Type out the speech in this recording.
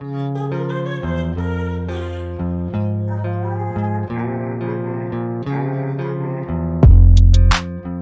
Música